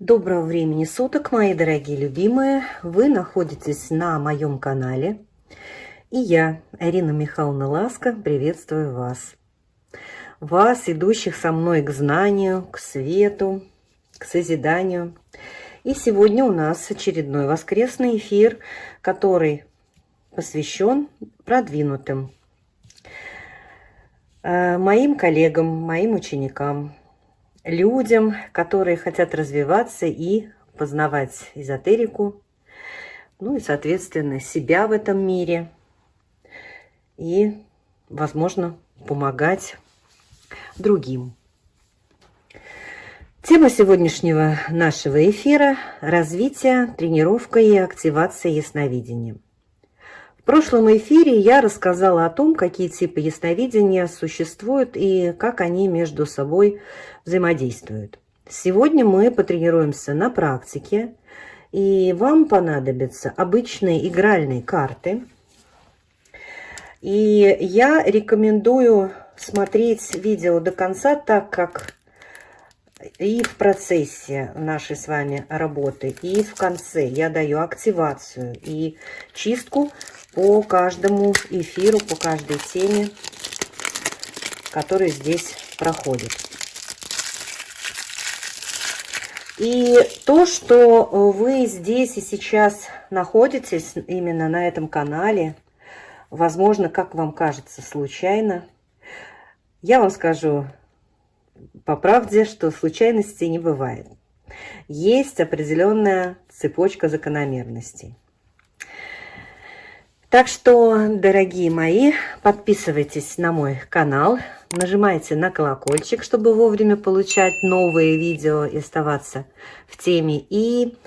Доброго времени суток, мои дорогие любимые! Вы находитесь на моем канале. И я, Арина Михайловна Ласка, приветствую вас. Вас, идущих со мной к знанию, к свету, к созиданию. И сегодня у нас очередной воскресный эфир, который посвящен продвинутым э, моим коллегам, моим ученикам, людям, которые хотят развиваться и познавать эзотерику, ну и, соответственно, себя в этом мире и, возможно, помогать другим. Тема сегодняшнего нашего эфира – развитие, тренировка и активация ясновидения – прошлом эфире я рассказала о том, какие типы ясновидения существуют и как они между собой взаимодействуют. Сегодня мы потренируемся на практике, и вам понадобятся обычные игральные карты. И я рекомендую смотреть видео до конца, так как и в процессе нашей с вами работы, и в конце я даю активацию и чистку по каждому эфиру, по каждой теме, которая здесь проходит. И то, что вы здесь и сейчас находитесь именно на этом канале, возможно, как вам кажется, случайно, я вам скажу по правде, что случайностей не бывает. Есть определенная цепочка закономерностей. Так что, дорогие мои, подписывайтесь на мой канал, нажимайте на колокольчик, чтобы вовремя получать новые видео и оставаться в теме. И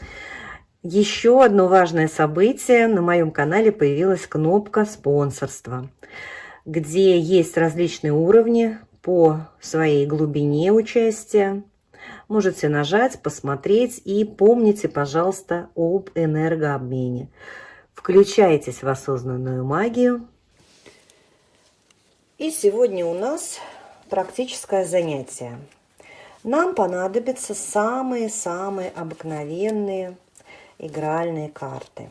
еще одно важное событие. На моем канале появилась кнопка спонсорства, где есть различные уровни по своей глубине участия. Можете нажать, посмотреть и помните, пожалуйста, об энергообмене. Включайтесь в осознанную магию. И сегодня у нас практическое занятие. Нам понадобятся самые-самые обыкновенные игральные карты.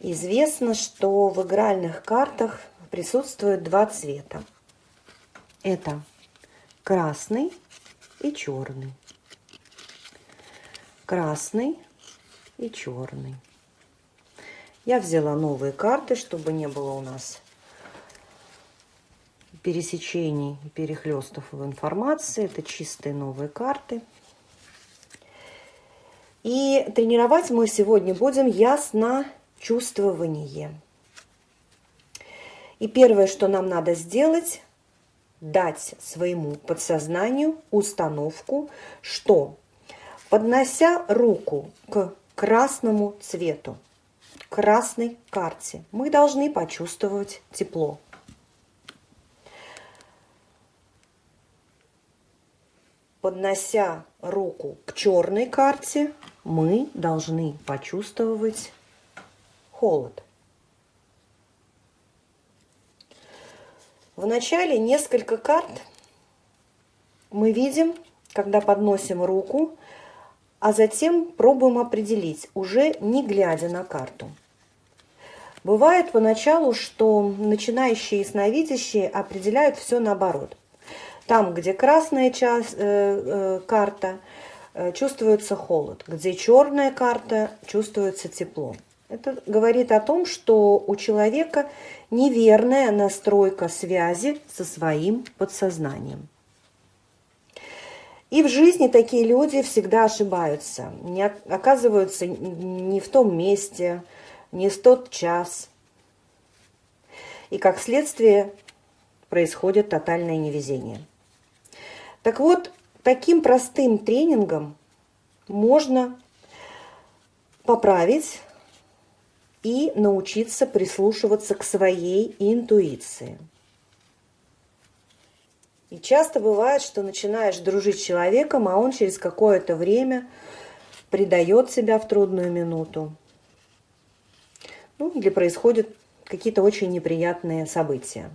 Известно, что в игральных картах присутствуют два цвета. Это красный и черный. Красный и черный. Я взяла новые карты, чтобы не было у нас пересечений и перехлестов в информации. Это чистые новые карты. И тренировать мы сегодня будем ясно чувствование. И первое, что нам надо сделать, дать своему подсознанию установку, что поднося руку к красному цвету, красной карте. Мы должны почувствовать тепло. Поднося руку к черной карте, мы должны почувствовать холод. В начале несколько карт мы видим, когда подносим руку, а затем пробуем определить, уже не глядя на карту. Бывает поначалу, что начинающие ясновидящие определяют все наоборот. Там, где красная часть, э, э, карта, э, чувствуется холод, где черная карта, чувствуется тепло. Это говорит о том, что у человека неверная настройка связи со своим подсознанием. И в жизни такие люди всегда ошибаются, не оказываются не в том месте, не в тот час. И как следствие происходит тотальное невезение. Так вот, таким простым тренингом можно поправить и научиться прислушиваться к своей интуиции. И часто бывает, что начинаешь дружить с человеком, а он через какое-то время предает себя в трудную минуту. Ну, или происходят какие-то очень неприятные события.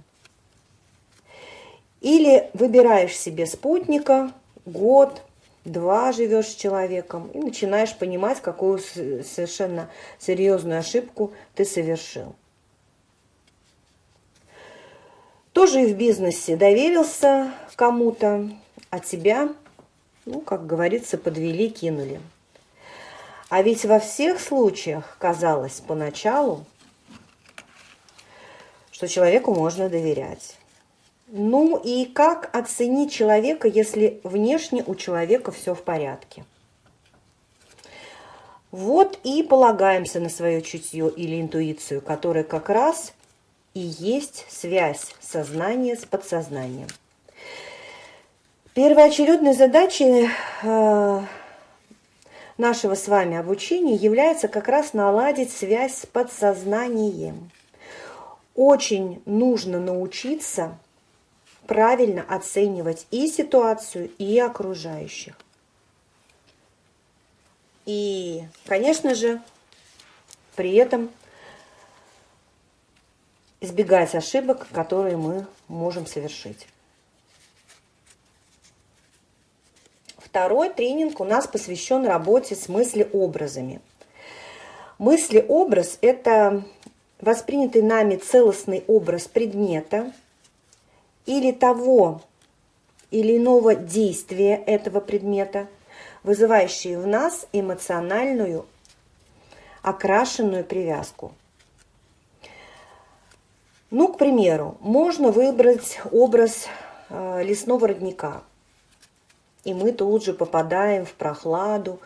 Или выбираешь себе спутника год, два живешь с человеком и начинаешь понимать, какую совершенно серьезную ошибку ты совершил. Тоже и в бизнесе доверился кому-то, а тебя, ну, как говорится, подвели, кинули. А ведь во всех случаях казалось поначалу, что человеку можно доверять. Ну и как оценить человека, если внешне у человека все в порядке? Вот и полагаемся на свое чутье или интуицию, которая как раз и есть связь сознания с подсознанием. Первоочередной задачей э, нашего с вами обучения является как раз наладить связь с подсознанием. Очень нужно научиться правильно оценивать и ситуацию, и окружающих. И, конечно же, при этом избегать ошибок, которые мы можем совершить. Второй тренинг у нас посвящен работе с мыслеобразами. Мыслеобраз – это воспринятый нами целостный образ предмета – или того или иного действия этого предмета, вызывающие в нас эмоциональную окрашенную привязку. Ну, к примеру, можно выбрать образ э, лесного родника, и мы тут же попадаем в прохладу,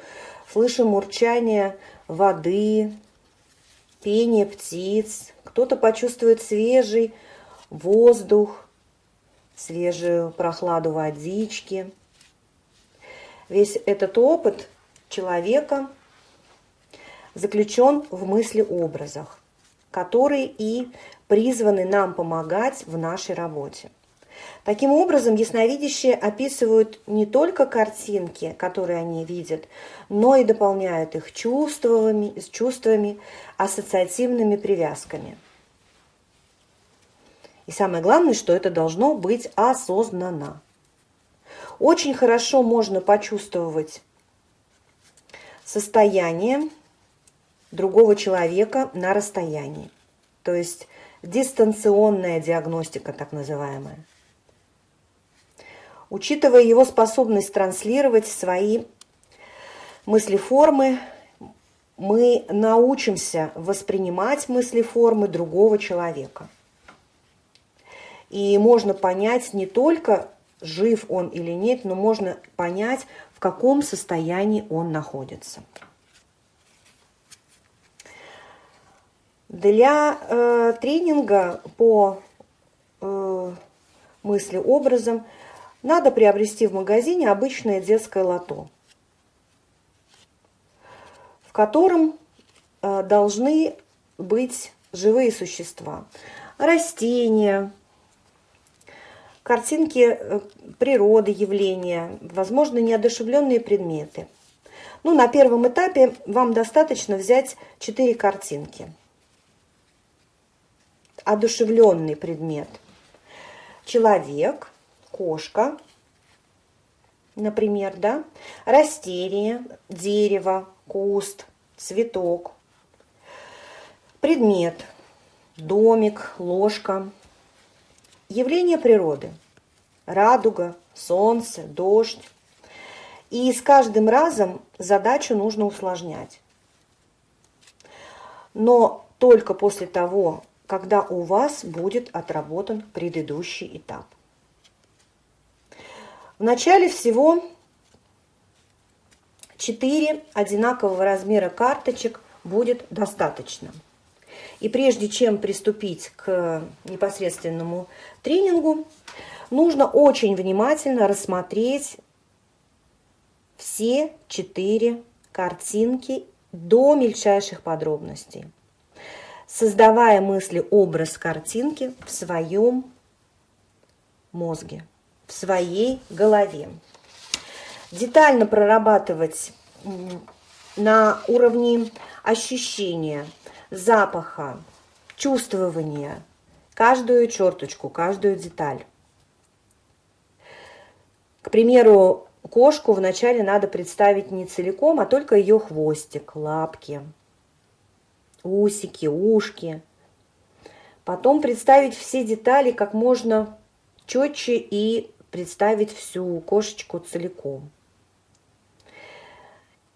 слышим урчание воды, пение птиц, кто-то почувствует свежий воздух, свежую прохладу водички. Весь этот опыт человека заключен в мысли-образах, которые и призваны нам помогать в нашей работе. Таким образом, ясновидящие описывают не только картинки, которые они видят, но и дополняют их чувствами, чувствами ассоциативными привязками – и самое главное, что это должно быть осознанно. Очень хорошо можно почувствовать состояние другого человека на расстоянии. То есть дистанционная диагностика, так называемая. Учитывая его способность транслировать свои мыслеформы, мы научимся воспринимать мыслеформы другого человека. И можно понять не только, жив он или нет, но можно понять, в каком состоянии он находится. Для э, тренинга по э, мысли образом надо приобрести в магазине обычное детское лото, в котором э, должны быть живые существа, растения, картинки э, природы, явления, возможно, неодушевленные предметы. Ну, на первом этапе вам достаточно взять четыре картинки. Одушевленный предмет. Человек, кошка, например, да, растение, дерево, куст, цветок, предмет, домик, ложка, Явления природы. Радуга, солнце, дождь. И с каждым разом задачу нужно усложнять. Но только после того, когда у вас будет отработан предыдущий этап. В начале всего 4 одинакового размера карточек будет достаточно. И прежде чем приступить к непосредственному тренингу, нужно очень внимательно рассмотреть все четыре картинки до мельчайших подробностей, создавая мысли образ картинки в своем мозге, в своей голове. Детально прорабатывать на уровне ощущения – запаха, чувствования, каждую черточку, каждую деталь. К примеру, кошку вначале надо представить не целиком, а только ее хвостик, лапки, усики, ушки. Потом представить все детали как можно четче и представить всю кошечку целиком.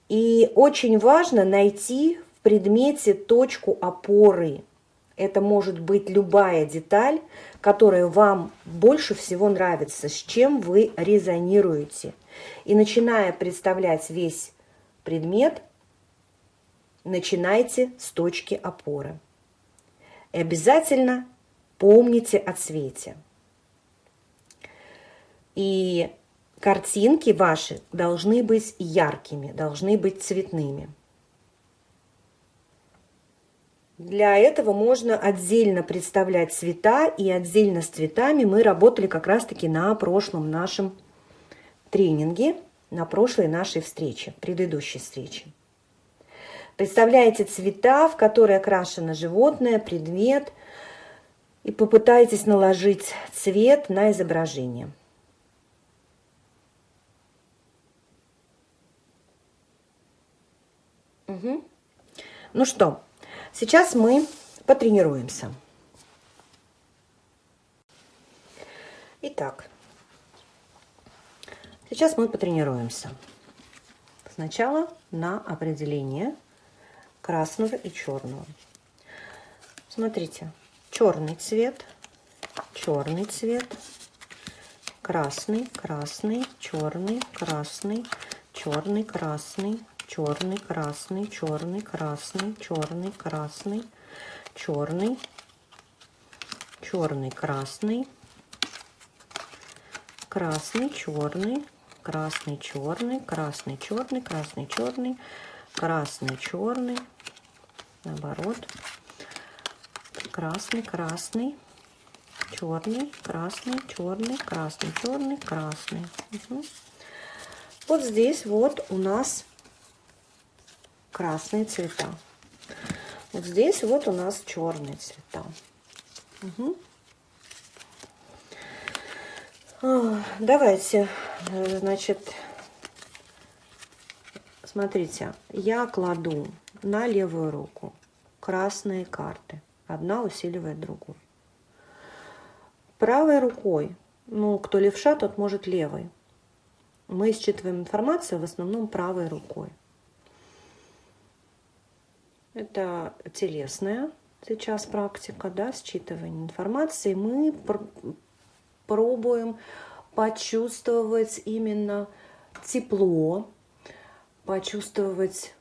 И очень важно найти в предмете точку опоры. Это может быть любая деталь, которая вам больше всего нравится, с чем вы резонируете. И начиная представлять весь предмет, начинайте с точки опоры. И обязательно помните о цвете. И картинки ваши должны быть яркими, должны быть цветными. Для этого можно отдельно представлять цвета, и отдельно с цветами мы работали как раз-таки на прошлом нашем тренинге, на прошлой нашей встрече, предыдущей встрече. Представляете цвета, в которые окрашено животное, предмет, и попытайтесь наложить цвет на изображение. Угу. Ну что, сейчас мы потренируемся. Итак, сейчас мы потренируемся. Сначала на определение красного и черного. Смотрите, черный цвет, черный цвет, красный, красный, черный, красный, черный, красный, черный, красный, черный, красный, черный, красный, черный, черный, красный, красный, черный, красный, черный, красный, черный, красный, черный, красный, черный, наоборот, красный, красный, черный, красный, черный, красный, черный, красный. Угу. Вот здесь вот у нас красные цвета. Вот здесь вот у нас черные цвета. Угу. Давайте, значит, смотрите, я кладу на левую руку красные карты. Одна усиливает другую. Правой рукой, ну, кто левша, тот может левой. Мы считываем информацию в основном правой рукой. Это телесная сейчас практика, да, считывания информации. Мы пр пробуем почувствовать именно тепло, почувствовать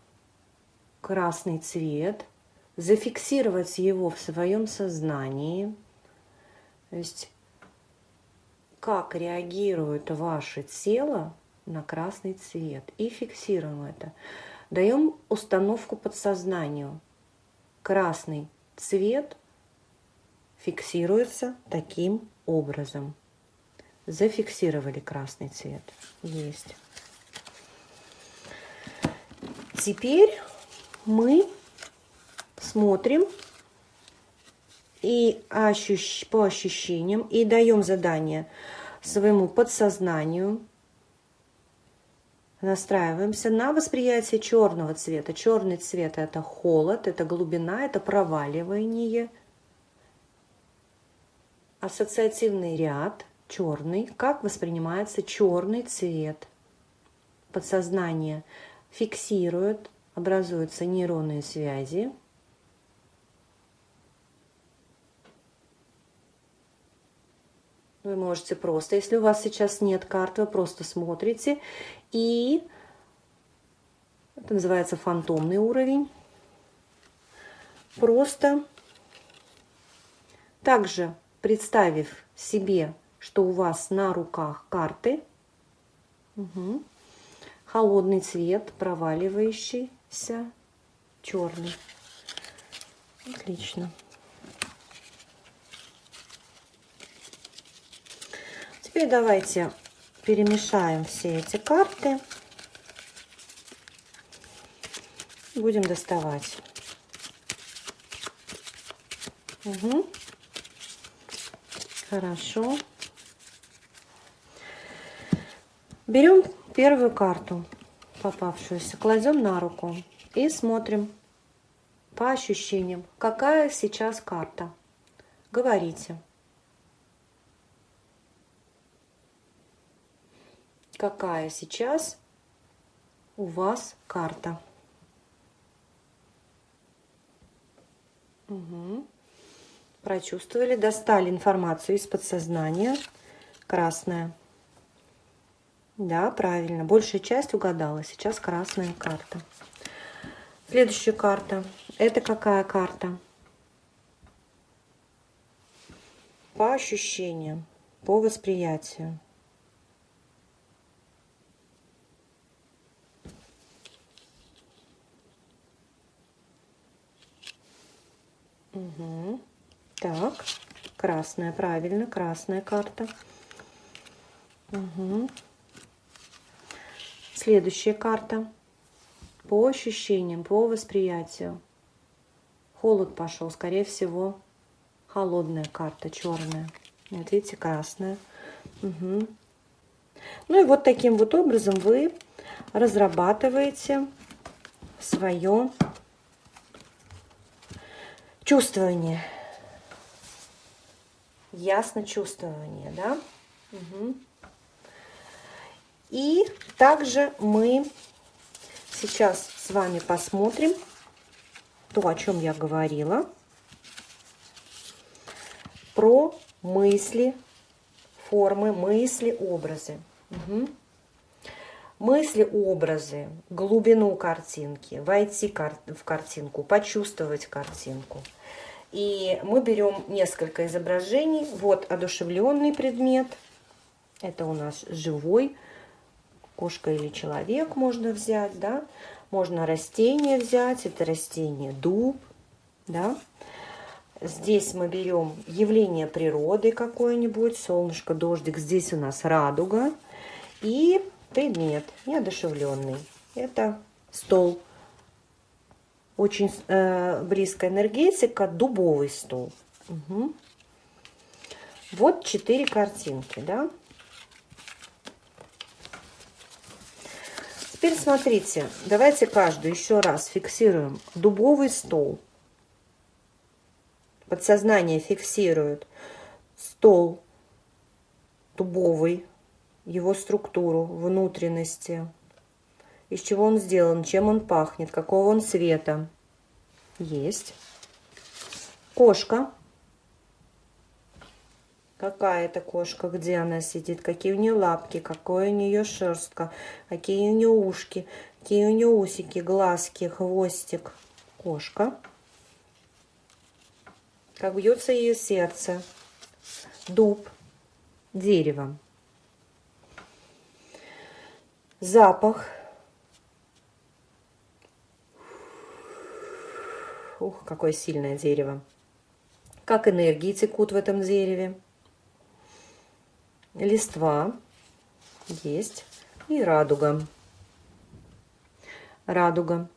красный цвет, зафиксировать его в своем сознании. То есть как реагирует ваше тело на красный цвет. И фиксируем это. Даем установку подсознанию. Красный цвет фиксируется таким образом. Зафиксировали красный цвет. Есть. Теперь мы смотрим и ощущ... по ощущениям и даем задание своему подсознанию настраиваемся на восприятие черного цвета. Черный цвет – это холод, это глубина, это проваливание. Ассоциативный ряд черный. Как воспринимается черный цвет? Подсознание фиксирует, образуются нейронные связи. Вы можете просто, если у вас сейчас нет карты, вы просто смотрите и это называется фантомный уровень. Просто также представив себе, что у вас на руках карты, угу. холодный цвет, проваливающийся, черный. Отлично. Теперь давайте перемешаем все эти карты. Будем доставать. Угу. Хорошо. Берем первую карту, попавшуюся, кладем на руку и смотрим по ощущениям, какая сейчас карта. Говорите. Какая сейчас у вас карта? Угу. Прочувствовали, достали информацию из подсознания. Красная. Да, правильно. Большая часть угадала. Сейчас красная карта. Следующая карта. Это какая карта? По ощущениям, по восприятию. Угу. Так, красная, правильно, красная карта. Угу. Следующая карта. По ощущениям, по восприятию. Холод пошел, скорее всего, холодная карта, черная. Вот видите, красная. Угу. Ну и вот таким вот образом вы разрабатываете свое чувствование ясно чувствование, да? Угу. И также мы сейчас с вами посмотрим то, о чем я говорила, про мысли, формы, мысли, образы. Угу. Мысли, образы, глубину картинки, войти в картинку, почувствовать картинку – и мы берем несколько изображений. Вот одушевленный предмет. Это у нас живой. Кошка или человек можно взять, да. Можно растение взять. Это растение дуб, да. Здесь мы берем явление природы какое-нибудь. Солнышко, дождик. Здесь у нас радуга. И предмет неодушевленный. Это стол очень э, близкая энергетика, дубовый стол. Угу. Вот четыре картинки, да. Теперь смотрите, давайте каждую еще раз фиксируем. Дубовый стол. Подсознание фиксирует стол дубовый, его структуру, внутренности, из чего он сделан, чем он пахнет, какого он цвета. Есть. Кошка. Какая это кошка, где она сидит, какие у нее лапки, какой у нее шерстка, какие у нее ушки, какие у нее усики, глазки, хвостик. Кошка. Как бьется ее сердце. Дуб. Дерево. Запах Ух, какое сильное дерево. Как энергии текут в этом дереве. Листва есть. И радуга. Радуга.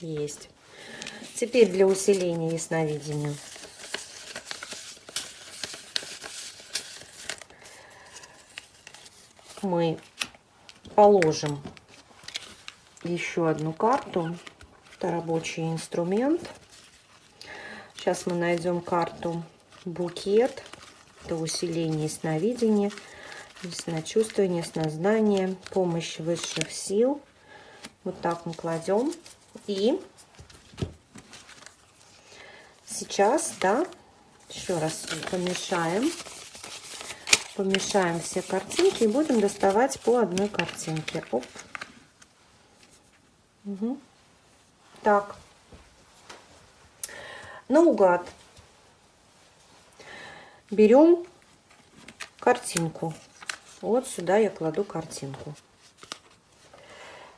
Есть. Теперь для усиления ясновидения. Мы положим еще одну карту это рабочий инструмент. Сейчас мы найдем карту букет. Это усиление сновидения, ясночувствование, снознание, помощь высших сил. Вот так мы кладем. И сейчас, да, еще раз помешаем. Помешаем все картинки и будем доставать по одной картинке. Оп. Угу. Так. Наугад. Берем картинку. Вот сюда я кладу картинку.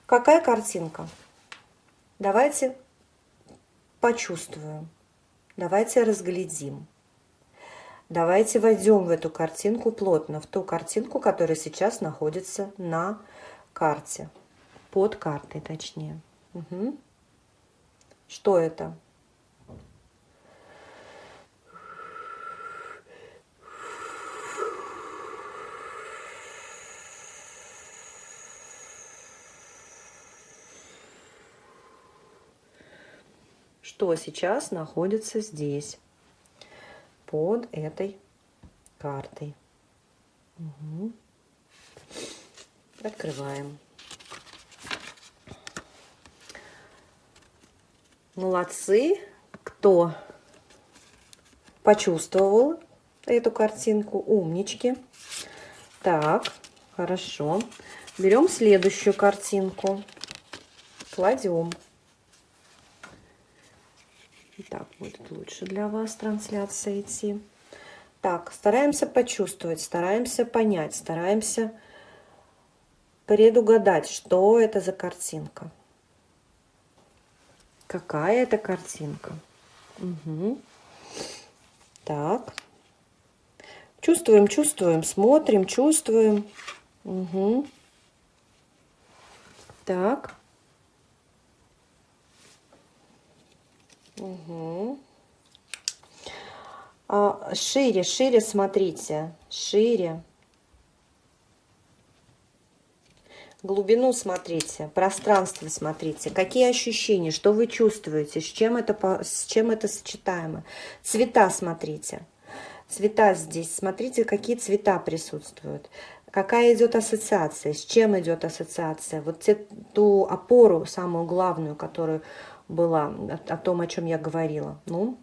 Какая картинка? Давайте почувствуем. Давайте разглядим. Давайте войдем в эту картинку плотно, в ту картинку, которая сейчас находится на карте. Под картой, точнее. Угу. Что это? Что сейчас находится здесь, под этой картой. Угу. Открываем. Молодцы, кто почувствовал эту картинку, умнички. Так, хорошо. Берем следующую картинку, кладем. Так, будет лучше для вас трансляция идти. Так, стараемся почувствовать, стараемся понять, стараемся предугадать, что это за картинка. Какая это картинка? Угу. Так. Чувствуем, чувствуем, смотрим, чувствуем. Угу. Так. Угу. А, шире, шире смотрите. Шире. глубину смотрите, пространство смотрите, какие ощущения, что вы чувствуете, с чем это, с чем это сочетаемо. Цвета смотрите, цвета здесь, смотрите, какие цвета присутствуют, какая идет ассоциация, с чем идет ассоциация. Вот те, ту опору, самую главную, которая была, о, о том, о чем я говорила. Ну,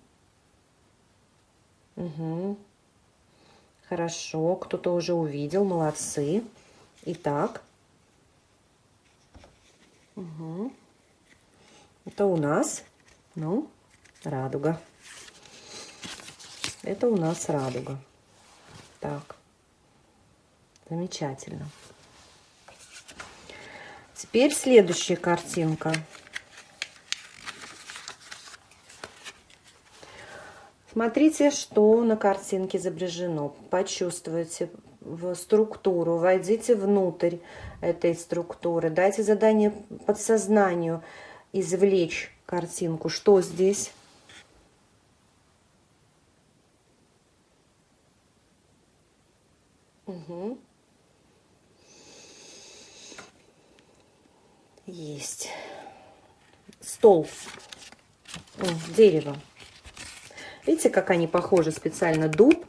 угу. Хорошо, кто-то уже увидел, молодцы. Итак, Угу. Это у нас, ну, радуга. Это у нас радуга. Так, замечательно. Теперь следующая картинка. Смотрите, что на картинке изображено. Почувствуйте в структуру, войдите внутрь этой структуры, дайте задание подсознанию извлечь картинку. Что здесь? Угу. Есть. Стол. О, дерево. Видите, как они похожи? Специально дуб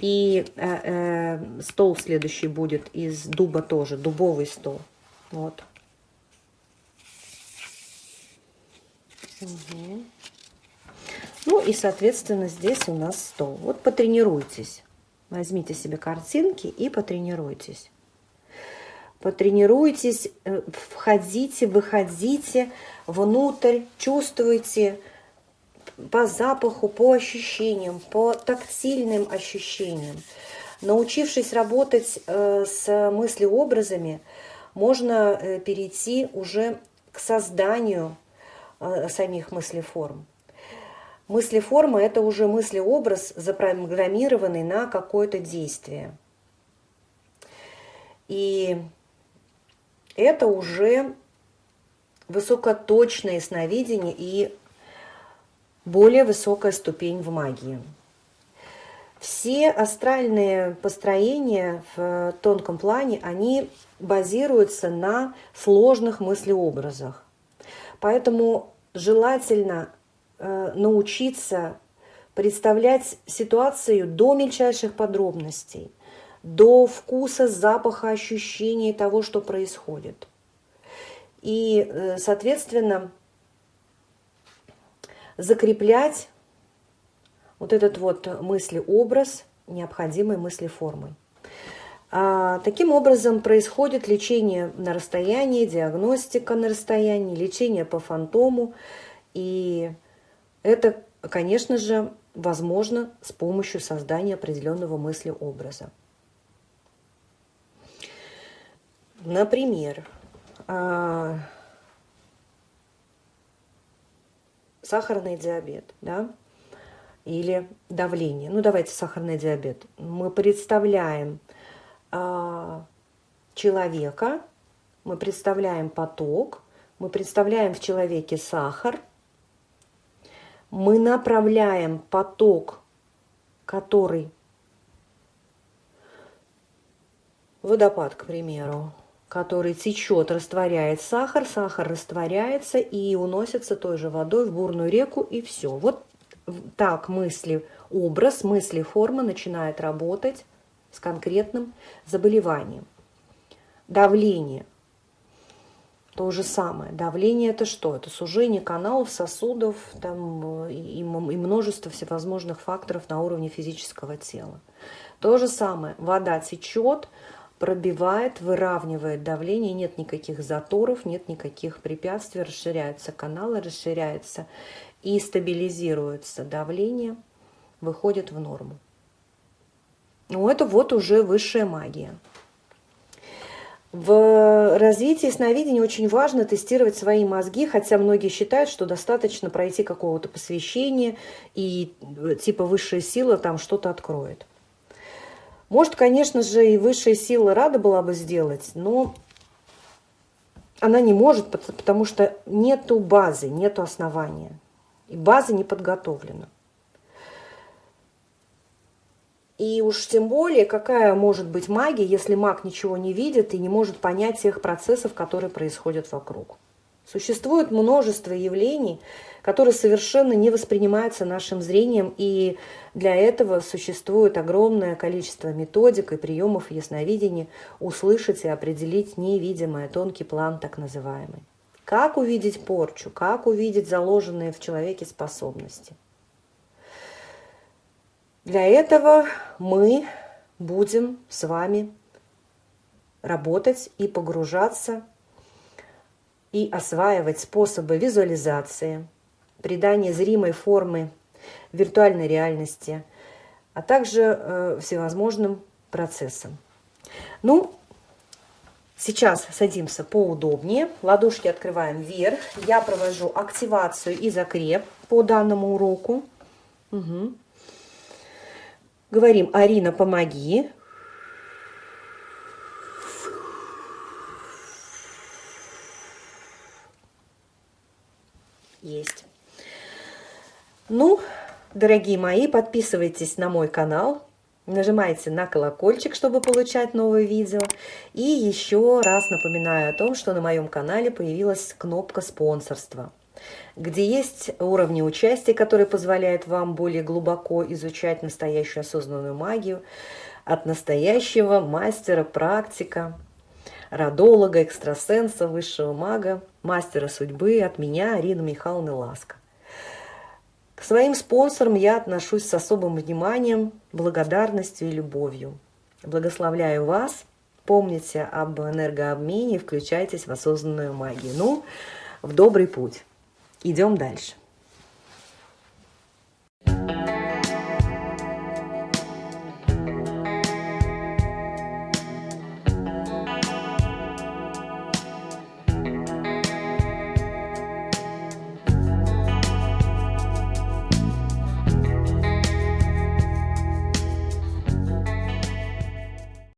и э, э, стол следующий будет из дуба тоже, дубовый стол. Вот. Угу. Ну и, соответственно, здесь у нас стол. Вот потренируйтесь. Возьмите себе картинки и потренируйтесь. Потренируйтесь, э, входите, выходите внутрь, чувствуйте, по запаху, по ощущениям, по тактильным ощущениям. Научившись работать э, с мыслеобразами, можно э, перейти уже к созданию э, самих мыслеформ. Мыслеформа – это уже мыслеобраз, запрограммированный на какое-то действие. И это уже высокоточное сновидение и более высокая ступень в магии. Все астральные построения в тонком плане, они базируются на сложных мыслеобразах. Поэтому желательно э, научиться представлять ситуацию до мельчайших подробностей, до вкуса, запаха, ощущения того, что происходит. И, э, соответственно, закреплять вот этот вот мыслеобраз необходимой мыслеформой. А, таким образом происходит лечение на расстоянии, диагностика на расстоянии, лечение по фантому. И это, конечно же, возможно с помощью создания определенного мыслеобраза. Например, а, сахарный диабет, да, или давление. Ну, давайте сахарный диабет. Мы представляем э, человека, мы представляем поток, мы представляем в человеке сахар, мы направляем поток, который водопад, к примеру, который течет, растворяет сахар, сахар растворяется и уносится той же водой в бурную реку, и все. Вот так мысли, образ, мысли, форма начинает работать с конкретным заболеванием. Давление. То же самое. Давление это что? Это сужение каналов, сосудов там, и, и множество всевозможных факторов на уровне физического тела. То же самое. Вода течет, пробивает, выравнивает давление, нет никаких заторов, нет никаких препятствий, расширяются каналы, расширяется и стабилизируется давление, выходит в норму. Ну, это вот уже высшая магия. В развитии сновидения очень важно тестировать свои мозги, хотя многие считают, что достаточно пройти какого-то посвящения, и э, типа высшая сила там что-то откроет. Может, конечно же, и высшая сила рада была бы сделать, но она не может, потому что нету базы, нету основания. И база не подготовлена. И уж тем более, какая может быть магия, если маг ничего не видит и не может понять тех процессов, которые происходят вокруг. Существует множество явлений, которые совершенно не воспринимаются нашим зрением, и для этого существует огромное количество методик и приемов ясновидения услышать и определить невидимое, тонкий план так называемый. Как увидеть порчу, как увидеть заложенные в человеке способности. Для этого мы будем с вами работать и погружаться и осваивать способы визуализации, придания зримой формы виртуальной реальности, а также э, всевозможным процессам. Ну, сейчас садимся поудобнее, ладошки открываем вверх. Я провожу активацию и закреп по данному уроку. Угу. Говорим, Арина, помоги. Есть. Ну, дорогие мои, подписывайтесь на мой канал, нажимайте на колокольчик, чтобы получать новые видео. И еще раз напоминаю о том, что на моем канале появилась кнопка спонсорства, где есть уровни участия, которые позволяют вам более глубоко изучать настоящую осознанную магию от настоящего мастера, практика, родолога, экстрасенса, высшего мага, мастера судьбы от меня, Арины Михайловны Ласка. К своим спонсорам я отношусь с особым вниманием, благодарностью и любовью. Благословляю вас. Помните об энергообмене, включайтесь в осознанную магию. Ну, в добрый путь. Идем дальше.